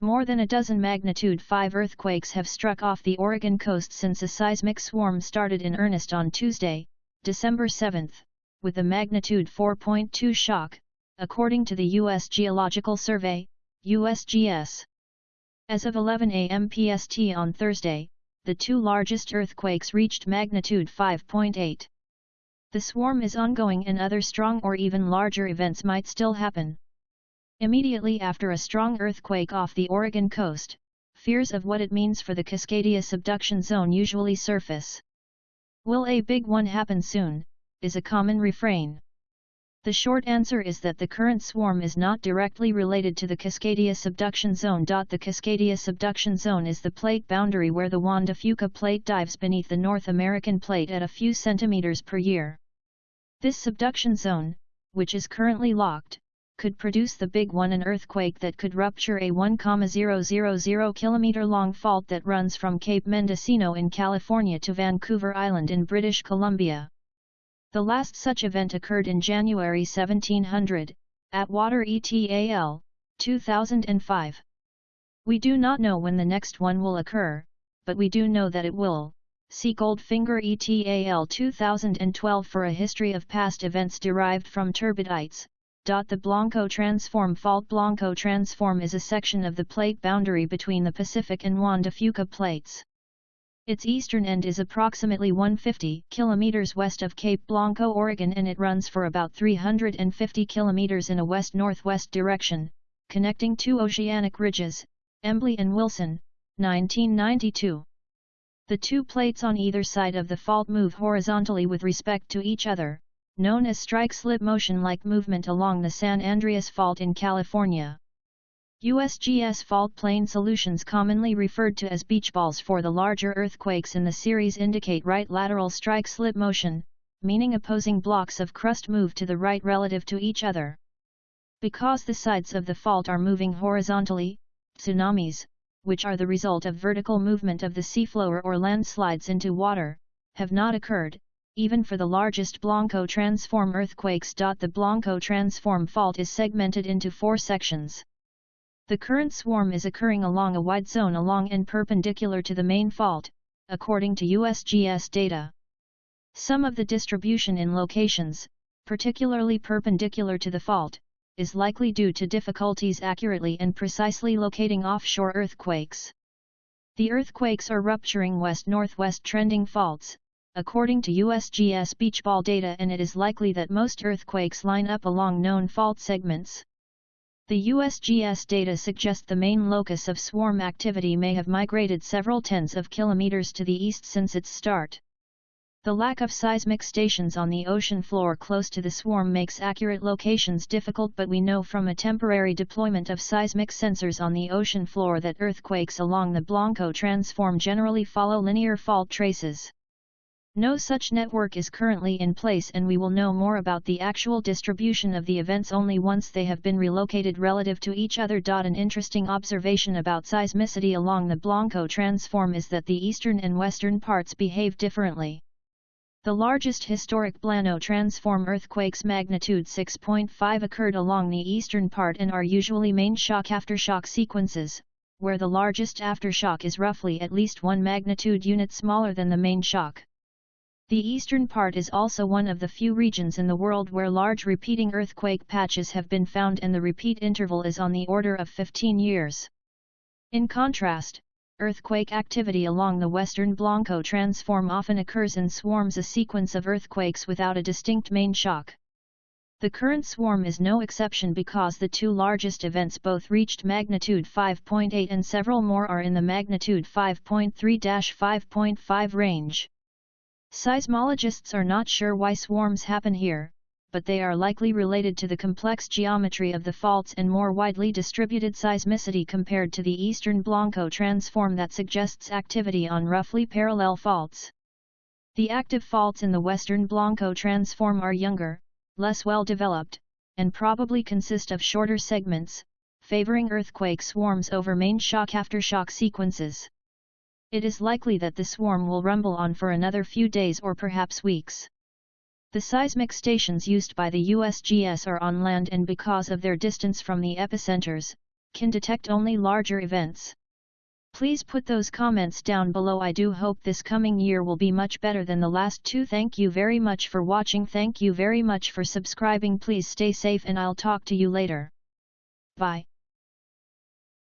More than a dozen magnitude 5 earthquakes have struck off the Oregon coast since a seismic swarm started in earnest on Tuesday, December 7, with a magnitude 4.2 shock, according to the U.S. Geological Survey, USGS. As of 11 a.m. PST on Thursday, the two largest earthquakes reached magnitude 5.8. The swarm is ongoing and other strong or even larger events might still happen. Immediately after a strong earthquake off the Oregon coast, fears of what it means for the Cascadia subduction zone usually surface. Will a big one happen soon, is a common refrain. The short answer is that the current swarm is not directly related to the Cascadia subduction zone. The Cascadia subduction zone is the plate boundary where the Juan de Fuca plate dives beneath the North American plate at a few centimeters per year. This subduction zone, which is currently locked, could produce the big one an earthquake that could rupture a 1,000 km long fault that runs from Cape Mendocino in California to Vancouver Island in British Columbia. The last such event occurred in January 1700, Atwater ETAL, 2005. We do not know when the next one will occur, but we do know that it will. See Goldfinger ETAL 2012 for a history of past events derived from turbidites, the Blanco Transform Fault Blanco Transform is a section of the plate boundary between the Pacific and Juan de Fuca plates. Its eastern end is approximately 150 kilometers west of Cape Blanco, Oregon and it runs for about 350 kilometers in a west-northwest direction, connecting two oceanic ridges, Embley and Wilson, 1992. The two plates on either side of the fault move horizontally with respect to each other, known as strike-slip motion-like movement along the San Andreas Fault in California. USGS fault plane solutions commonly referred to as beach balls for the larger earthquakes in the series indicate right lateral strike-slip motion, meaning opposing blocks of crust move to the right relative to each other. Because the sides of the fault are moving horizontally, tsunamis, which are the result of vertical movement of the seafloor or landslides into water, have not occurred, even for the largest Blanco transform earthquakes. The Blanco transform fault is segmented into four sections. The current swarm is occurring along a wide zone along and perpendicular to the main fault, according to USGS data. Some of the distribution in locations, particularly perpendicular to the fault, is likely due to difficulties accurately and precisely locating offshore earthquakes. The earthquakes are rupturing west-northwest trending faults, according to USGS beach ball data and it is likely that most earthquakes line up along known fault segments. The USGS data suggest the main locus of swarm activity may have migrated several tens of kilometers to the east since its start. The lack of seismic stations on the ocean floor close to the swarm makes accurate locations difficult but we know from a temporary deployment of seismic sensors on the ocean floor that earthquakes along the Blanco transform generally follow linear fault traces. No such network is currently in place and we will know more about the actual distribution of the events only once they have been relocated relative to each other. An interesting observation about seismicity along the Blanco transform is that the eastern and western parts behave differently. The largest historic Blanco transform earthquakes magnitude 6.5 occurred along the eastern part and are usually main shock-aftershock sequences, where the largest aftershock is roughly at least one magnitude unit smaller than the main shock. The eastern part is also one of the few regions in the world where large repeating earthquake patches have been found and the repeat interval is on the order of 15 years. In contrast, earthquake activity along the western Blanco transform often occurs in swarms a sequence of earthquakes without a distinct main shock. The current swarm is no exception because the two largest events both reached magnitude 5.8 and several more are in the magnitude 5.3-5.5 range. Seismologists are not sure why swarms happen here, but they are likely related to the complex geometry of the faults and more widely distributed seismicity compared to the eastern Blanco transform that suggests activity on roughly parallel faults. The active faults in the western Blanco transform are younger, less well developed, and probably consist of shorter segments, favoring earthquake swarms over main shock-aftershock sequences. It is likely that the swarm will rumble on for another few days or perhaps weeks. The seismic stations used by the USGS are on land and because of their distance from the epicenters, can detect only larger events. Please put those comments down below I do hope this coming year will be much better than the last two thank you very much for watching thank you very much for subscribing please stay safe and I'll talk to you later. Bye.